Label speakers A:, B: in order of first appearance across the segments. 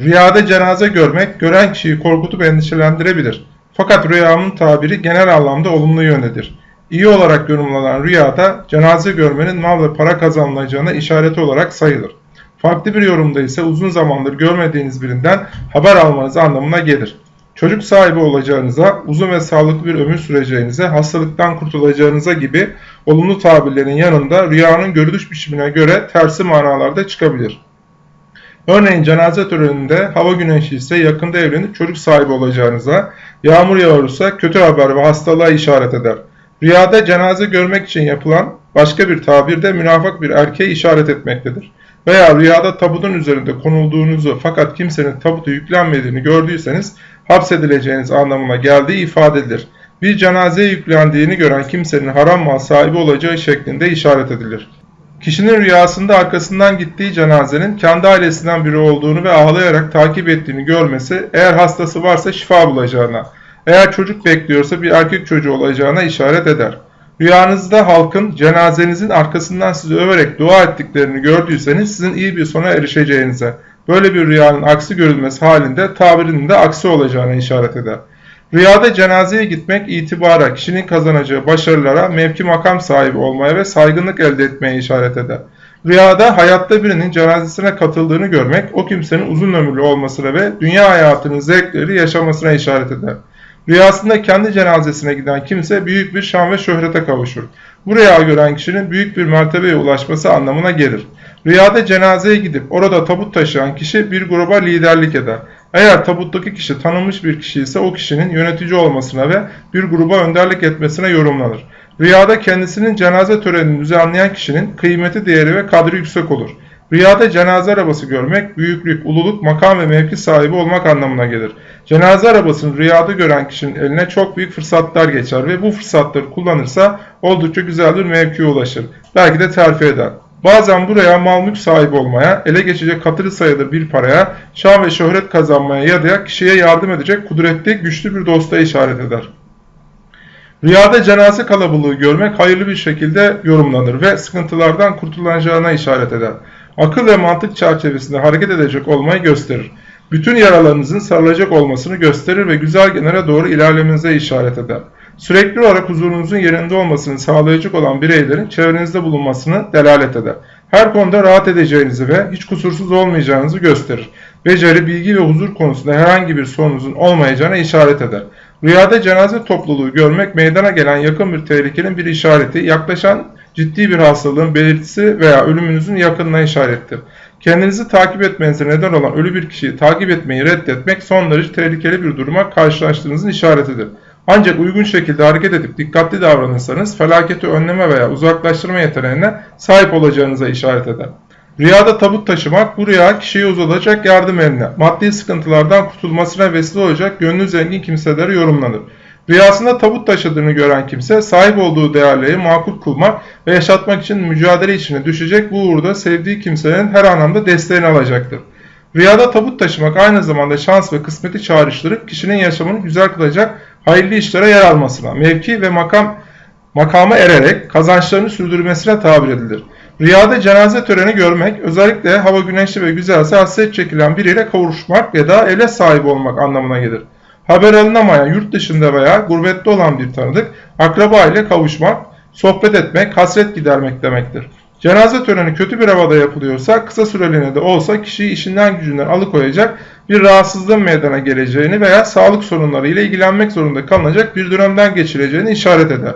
A: Rüyada cenaze görmek gören kişiyi korkutup endişelendirebilir. Fakat rüyanın tabiri genel anlamda olumlu yöndedir. İyi olarak yorumlanan rüyada cenaze görmenin mal ve para kazanılacağına işareti olarak sayılır. Farklı bir yorumda ise uzun zamandır görmediğiniz birinden haber almanız anlamına gelir. Çocuk sahibi olacağınıza, uzun ve sağlıklı bir ömür süreceğinize, hastalıktan kurtulacağınıza gibi olumlu tabirlerin yanında rüyanın görülüş biçimine göre tersi manalarda çıkabilir. Örneğin cenaze töreninde hava güneşi ise yakında evlenip çocuk sahibi olacağınıza, yağmur yağarsa kötü haber ve hastalığa işaret eder. Rüyada cenaze görmek için yapılan başka bir tabir de münafık bir erkeğe işaret etmektedir. Veya rüyada tabutun üzerinde konulduğunuzu fakat kimsenin tabutu yüklenmediğini gördüyseniz hapsedileceğiniz anlamına geldiği ifade edilir. Bir cenazeye yüklendiğini gören kimsenin haram mal sahibi olacağı şeklinde işaret edilir. Kişinin rüyasında arkasından gittiği cenazenin kendi ailesinden biri olduğunu ve ağlayarak takip ettiğini görmesi eğer hastası varsa şifa bulacağına, eğer çocuk bekliyorsa bir erkek çocuğu olacağına işaret eder. Rüyanızda halkın cenazenizin arkasından sizi överek dua ettiklerini gördüyseniz sizin iyi bir sona erişeceğinize, böyle bir rüyanın aksi görülmesi halinde tabirinin de aksi olacağına işaret eder. Rüyada cenazeye gitmek itibara, kişinin kazanacağı başarılara, mevki makam sahibi olmaya ve saygınlık elde etmeye işaret eder. Rüyada hayatta birinin cenazesine katıldığını görmek, o kimsenin uzun ömürlü olmasına ve dünya hayatının zevkleri yaşamasına işaret eder. Rüyasında kendi cenazesine giden kimse büyük bir şan ve şöhrete kavuşur. Bu rüya gören kişinin büyük bir mertebeye ulaşması anlamına gelir. Rüyada cenazeye gidip orada tabut taşıyan kişi bir gruba liderlik eder. Eğer tabuttaki kişi tanınmış bir kişi ise o kişinin yönetici olmasına ve bir gruba önderlik etmesine yorumlanır. Rüyada kendisinin cenaze törenini düzenleyen kişinin kıymeti, değeri ve kadri yüksek olur. Rüyada cenaze arabası görmek, büyüklük, ululuk, makam ve mevki sahibi olmak anlamına gelir. Cenaze arabasını rüyada gören kişinin eline çok büyük fırsatlar geçer ve bu fırsatları kullanırsa oldukça güzel bir mevkiye ulaşır. Belki de terfi eder. Bazen buraya mal mülk sahibi olmaya, ele geçecek katırı sayılır bir paraya, şan ve şöhret kazanmaya ya da kişiye yardım edecek kudretli, güçlü bir dosta işaret eder. Rüyada cenaze kalabalığı görmek hayırlı bir şekilde yorumlanır ve sıkıntılardan kurtulacağına işaret eder. Akıl ve mantık çerçevesinde hareket edecek olmayı gösterir. Bütün yaralarınızın sarılacak olmasını gösterir ve güzel genere doğru ilerlemenize işaret eder. Sürekli olarak huzurunuzun yerinde olmasını sağlayacak olan bireylerin çevrenizde bulunmasını delalet eder. Her konuda rahat edeceğinizi ve hiç kusursuz olmayacağınızı gösterir. Beceri, bilgi ve huzur konusunda herhangi bir sorunuzun olmayacağına işaret eder. Rüyada cenaze topluluğu görmek meydana gelen yakın bir tehlikenin bir işareti, yaklaşan ciddi bir hastalığın belirtisi veya ölümünüzün yakınına işarettir. Kendinizi takip etmenize neden olan ölü bir kişiyi takip etmeyi reddetmek son derece tehlikeli bir duruma karşılaştığınızın işaretidir. Ancak uygun şekilde hareket edip dikkatli davranırsanız felaketi önleme veya uzaklaştırma yeteneğine sahip olacağınıza işaret eder. Rüyada tabut taşımak bu rüya kişiye uzatacak yardım eline, maddi sıkıntılardan kurtulmasına vesile olacak gönlü zengin kimselere yorumlanır. Rüyasında tabut taşıdığını gören kimse sahip olduğu değerleri makul kılmak ve yaşatmak için mücadele içine düşecek bu uğurda sevdiği kimsenin her anlamda desteğini alacaktır. Rüyada tabut taşımak aynı zamanda şans ve kısmeti çağrıştırıp kişinin yaşamını güzel kılacak hayırlı işlere yer almasına, mevki ve makam makama ererek kazançlarını sürdürmesine tabir edilir. Rüyada cenaze töreni görmek, özellikle hava güneşli ve güzelse hasret çekilen biriyle kavuşmak ya da evle sahibi olmak anlamına gelir. Haber alınamayan, yurt dışında veya gurbette olan bir tanıdık, akraba ile kavuşmak, sohbet etmek, hasret gidermek demektir. Cenaze töreni kötü bir havada yapılıyorsa, kısa süreliğine de olsa kişiyi işinden gücünden alıkoyacak bir rahatsızlığın meydana geleceğini veya sağlık sorunları ile ilgilenmek zorunda kalınacak bir dönemden geçireceğini işaret eder.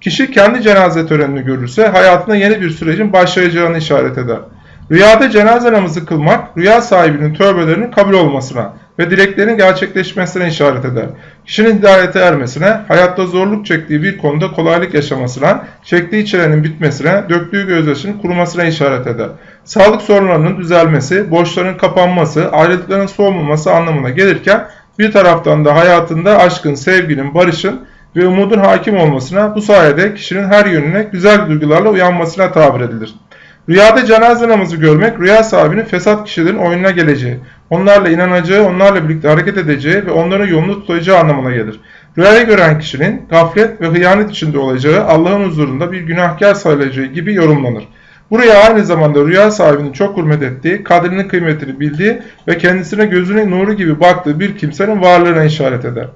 A: Kişi kendi cenaze törenini görürse hayatına yeni bir sürecin başlayacağını işaret eder. Rüyada cenaze namazı kılmak, rüya sahibinin tövbelerinin kabul olmasına ve dileklerin gerçekleşmesine işaret eder. Kişinin hidayete ermesine, hayatta zorluk çektiği bir konuda kolaylık yaşamasına, çektiği çilenin bitmesine, döktüğü gözyaşının kurumasına işaret eder. Sağlık sorunlarının düzelmesi, borçların kapanması, ayrılıkların soğumaması anlamına gelirken bir taraftan da hayatında aşkın, sevginin, barışın ve umudun hakim olmasına, bu sayede kişinin her yönüne güzel duygularla uyanmasına tabir edilir. Rüyada cenaze namazı görmek, rüya sahibinin fesat kişilerin oyununa geleceği, onlarla inanacağı, onlarla birlikte hareket edeceği ve onların yolunu tutacağı anlamına gelir. Rüyayı gören kişinin gaflet ve hıyanet içinde olacağı, Allah'ın huzurunda bir günahkar sayılacağı gibi yorumlanır. Bu rüya aynı zamanda rüya sahibinin çok hürmet ettiği, kadrinin kıymetini bildiği ve kendisine gözünün nuru gibi baktığı bir kimsenin varlığına işaret eder.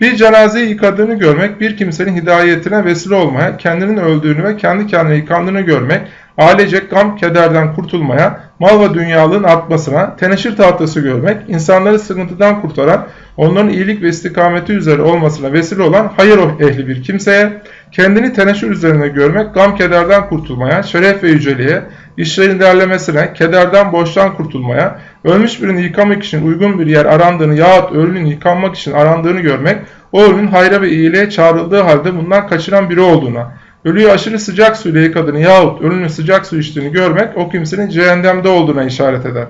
A: Bir cenazeyi yıkadığını görmek, bir kimsenin hidayetine vesile olmaya, kendinin öldüğünü ve kendi kendine yıkandığını görmek, ailecek gam kederden kurtulmaya, mal ve dünyalığın artmasına, teneşir tahtası görmek, insanları sıkıntıdan kurtaran, onların iyilik ve istikameti üzere olmasına vesile olan hayır ehli bir kimseye, kendini teneşir üzerine görmek, gam kederden kurtulmaya, şeref ve yüceliğe, işlerin derlemesine, kederden borçtan kurtulmaya, ölmüş birini yıkamak için uygun bir yer arandığını yahut ölünün yıkanmak için arandığını görmek, o ölünün hayra ve iyiliğe çağrıldığı halde bundan kaçıran biri olduğuna, ölüyü aşırı sıcak suyla yıkadığını yahut ölünün sıcak su içtiğini görmek o kimsenin cehennemde olduğuna işaret eder.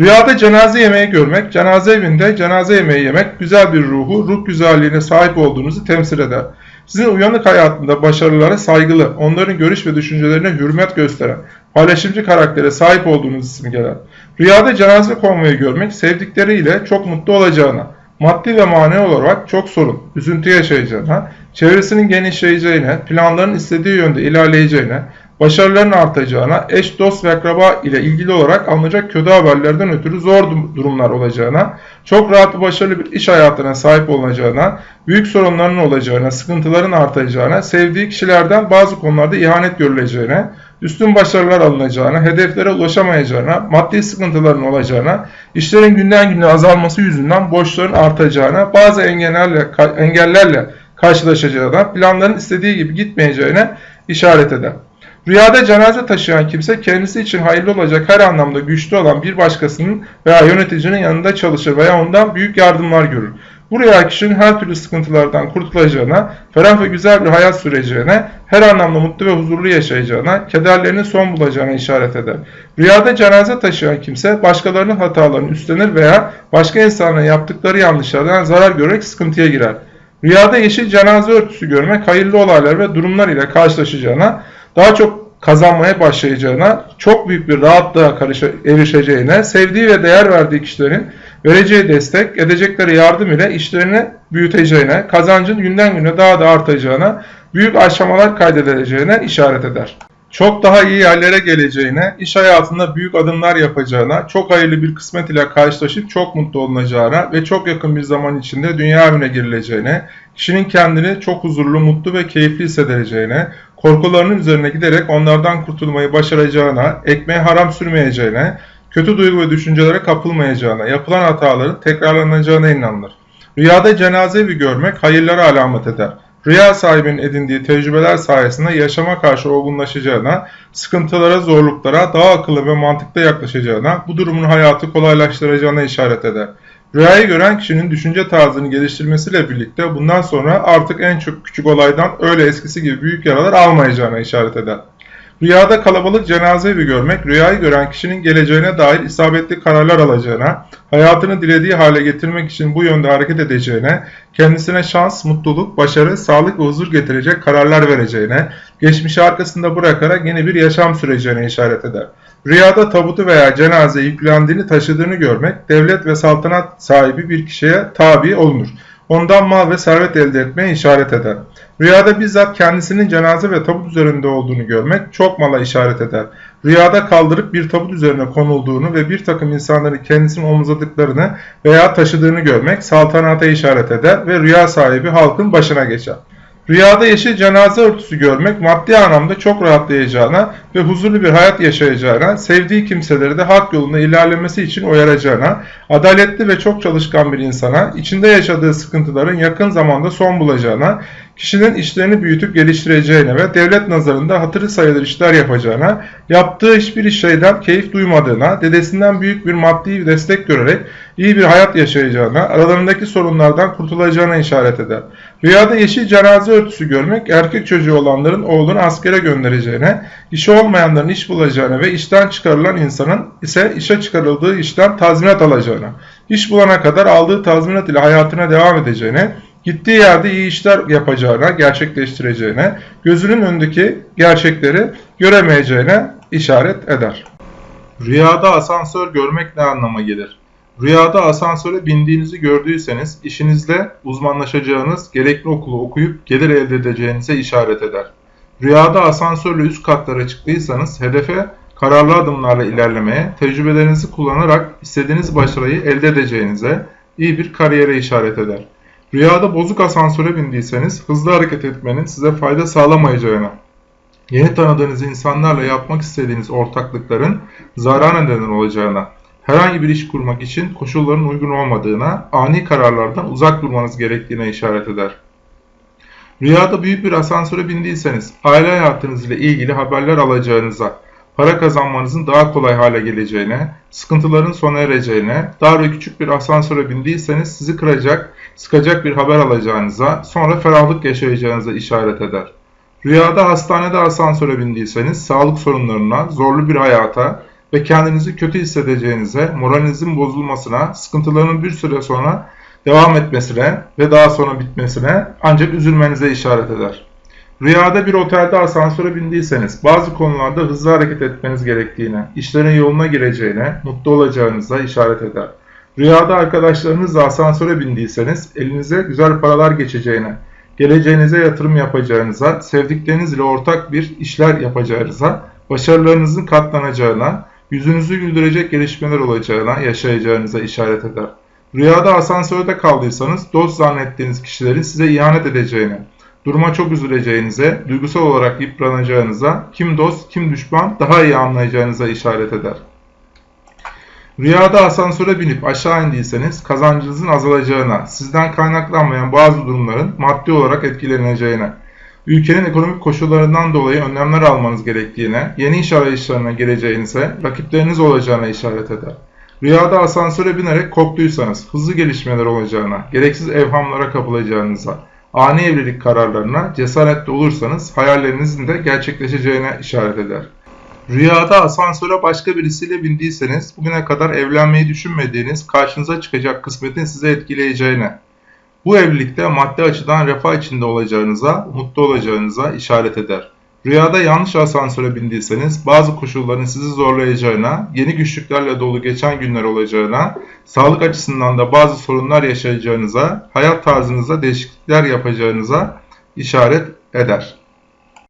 A: Rüyada cenaze yemeği görmek, cenaze evinde cenaze yemeği yemek güzel bir ruhu, ruh güzelliğine sahip olduğunuzu temsil eder. Sizin uyanık hayatında başarılara saygılı, onların görüş ve düşüncelerine hürmet gösteren, paylaşımcı karaktere sahip olduğunuz simgeler. Rüyada cenaze konvoyu görmek, sevdikleriyle çok mutlu olacağına, maddi ve manevi olarak çok sorun, üzüntü yaşayacağına, çevresinin genişleyeceğine, planların istediği yönde ilerleyeceğine, başarıların artacağına, eş, dost ve akraba ile ilgili olarak alınacak kötü haberlerden ötürü zor durumlar olacağına, çok rahat ve başarılı bir iş hayatına sahip olacağına, büyük sorunların olacağına, sıkıntıların artacağına, sevdiği kişilerden bazı konularda ihanet görüleceğine, üstün başarılar alınacağına, hedeflere ulaşamayacağına, maddi sıkıntıların olacağına, işlerin günden güne azalması yüzünden borçların artacağına, bazı engellerle, engellerle karşılaşacağına, planların istediği gibi gitmeyeceğine işaret eder. Rüyada cenaze taşıyan kimse kendisi için hayırlı olacak her anlamda güçlü olan bir başkasının veya yöneticinin yanında çalışır veya ondan büyük yardımlar görür. Bu rüya kişinin her türlü sıkıntılardan kurtulacağına, ferah ve güzel bir hayat süreceğine, her anlamda mutlu ve huzurlu yaşayacağına, kederlerinin son bulacağına işaret eder. Rüyada cenaze taşıyan kimse başkalarının hatalarını üstlenir veya başka insanların yaptıkları yanlışlardan zarar görerek sıkıntıya girer. Rüyada yeşil cenaze örtüsü görmek hayırlı olaylar ve durumlar ile karşılaşacağına, daha çok kazanmaya başlayacağına, çok büyük bir rahatlığa erişeceğine, sevdiği ve değer verdiği kişilerin vereceği destek, edecekleri yardım ile işlerini büyüteceğine, kazancın günden güne daha da artacağına, büyük aşamalar kaydedileceğine işaret eder. Çok daha iyi yerlere geleceğine, iş hayatında büyük adımlar yapacağına, çok hayırlı bir kısmet ile karşılaşıp çok mutlu olunacağına ve çok yakın bir zaman içinde dünya evine girileceğine, kişinin kendini çok huzurlu, mutlu ve keyifli hissedeceğine, korkularının üzerine giderek onlardan kurtulmayı başaracağına, ekmeğe haram sürmeyeceğine, kötü duygu ve düşüncelere kapılmayacağına, yapılan hataların tekrarlanacağına inanılır. Rüyada cenaze evi görmek hayırlara alamet eder. Rüya sahibinin edindiği tecrübeler sayesinde yaşama karşı olgunlaşacağına, sıkıntılara, zorluklara daha akıllı ve mantıklı yaklaşacağına, bu durumun hayatı kolaylaştıracağına işaret eder. Rüyayı gören kişinin düşünce tarzını geliştirmesiyle birlikte bundan sonra artık en çok küçük olaydan öyle eskisi gibi büyük yaralar almayacağına işaret eder. Rüyada kalabalık cenaze evi görmek, rüyayı gören kişinin geleceğine dair isabetli kararlar alacağına, hayatını dilediği hale getirmek için bu yönde hareket edeceğine, kendisine şans, mutluluk, başarı, sağlık ve huzur getirecek kararlar vereceğine, geçmişi arkasında bırakarak yeni bir yaşam süreceğine işaret eder. Rüyada tabutu veya cenaze yüklendiğini taşıdığını görmek, devlet ve saltanat sahibi bir kişiye tabi olunur. Ondan mal ve servet elde etmeye işaret eder. Rüyada bizzat kendisinin cenaze ve tabut üzerinde olduğunu görmek çok mala işaret eder. Rüyada kaldırıp bir tabut üzerine konulduğunu ve bir takım insanların kendisini omuzladıklarını veya taşıdığını görmek saltanata işaret eder ve rüya sahibi halkın başına geçer. Rüyada yeşil cenaze örtüsü görmek maddi anlamda çok rahatlayacağına ve huzurlu bir hayat yaşayacağına, sevdiği kimseleri de hak yolunda ilerlemesi için uyaracağına, adaletli ve çok çalışkan bir insana, içinde yaşadığı sıkıntıların yakın zamanda son bulacağına, kişinin işlerini büyütüp geliştireceğine ve devlet nazarında hatırı sayılır işler yapacağına, yaptığı hiçbir şeyden keyif duymadığına, dedesinden büyük bir maddi destek görerek iyi bir hayat yaşayacağına, aralarındaki sorunlardan kurtulacağına işaret eder. Rüyada yeşil cenaze örtüsü görmek, erkek çocuğu olanların oğlunu askere göndereceğine, işi olmayanların iş bulacağına ve işten çıkarılan insanın ise işe çıkarıldığı işten tazminat alacağına, iş bulana kadar aldığı tazminat ile hayatına devam edeceğine, gittiği yerde iyi işler yapacağına, gerçekleştireceğine, gözünün önündeki gerçekleri göremeyeceğine işaret eder. Rüyada asansör görmek ne anlama gelir? Rüyada asansöre bindiğinizi gördüyseniz işinizde uzmanlaşacağınız, gerekli okulu okuyup gelir elde edeceğinize işaret eder. Rüyada asansörle üst katlara çıktıysanız hedefe kararlı adımlarla ilerlemeye, tecrübelerinizi kullanarak istediğiniz başarıyı elde edeceğinize, iyi bir kariyere işaret eder. Rüyada bozuk asansöre bindiyseniz hızlı hareket etmenin size fayda sağlamayacağına, yeni tanıdığınız insanlarla yapmak istediğiniz ortaklıkların zarar neden olacağına, herhangi bir iş kurmak için koşulların uygun olmadığına, ani kararlardan uzak durmanız gerektiğine işaret eder. Rüyada büyük bir asansöre bindiyseniz aile hayatınız ile ilgili haberler alacağınıza, para kazanmanızın daha kolay hale geleceğine, sıkıntıların sona ereceğine, dar ve küçük bir asansöre bindiyseniz sizi kıracak, sıkacak bir haber alacağınıza, sonra ferahlık yaşayacağınıza işaret eder. Rüyada hastanede asansöre bindiyseniz sağlık sorunlarına, zorlu bir hayata ve kendinizi kötü hissedeceğinize, moralinizin bozulmasına, sıkıntıların bir süre sonra devam etmesine ve daha sonra bitmesine ancak üzülmenize işaret eder. Rüyada bir otelde asansöre bindiyseniz bazı konularda hızlı hareket etmeniz gerektiğine, işlerin yoluna gireceğine, mutlu olacağınıza işaret eder. Rüyada arkadaşlarınızla asansöre bindiyseniz elinize güzel paralar geçeceğine, geleceğinize yatırım yapacağınıza, sevdiklerinizle ortak bir işler yapacağınıza, başarılarınızın katlanacağına, yüzünüzü güldürecek gelişmeler olacağına, yaşayacağınıza işaret eder. Rüyada asansörde kaldıysanız dost zannettiğiniz kişilerin size ihanet edeceğine, duruma çok üzüleceğinize, duygusal olarak yıpranacağınıza, kim dost kim düşman daha iyi anlayacağınıza işaret eder. Rüyada asansöre binip aşağı indiyseniz kazancınızın azalacağına, sizden kaynaklanmayan bazı durumların maddi olarak etkileneceğine, ülkenin ekonomik koşullarından dolayı önlemler almanız gerektiğine, yeni iş arayışlarına gireceğinize, rakipleriniz olacağına işaret eder. Rüyada asansöre binerek korktuysanız hızlı gelişmeler olacağına, gereksiz evhamlara kapılacağınıza, ani evlilik kararlarına cesaretli olursanız hayallerinizin de gerçekleşeceğine işaret eder. Rüyada asansöre başka birisiyle bindiyseniz bugüne kadar evlenmeyi düşünmediğiniz karşınıza çıkacak kısmetin size etkileyeceğine, bu evlilikte maddi açıdan refah içinde olacağınıza, mutlu olacağınıza işaret eder. Rüyada yanlış asansöre bindiyseniz bazı koşulların sizi zorlayacağına, yeni güçlüklerle dolu geçen günler olacağına, sağlık açısından da bazı sorunlar yaşayacağınıza, hayat tarzınıza değişiklikler yapacağınıza işaret eder.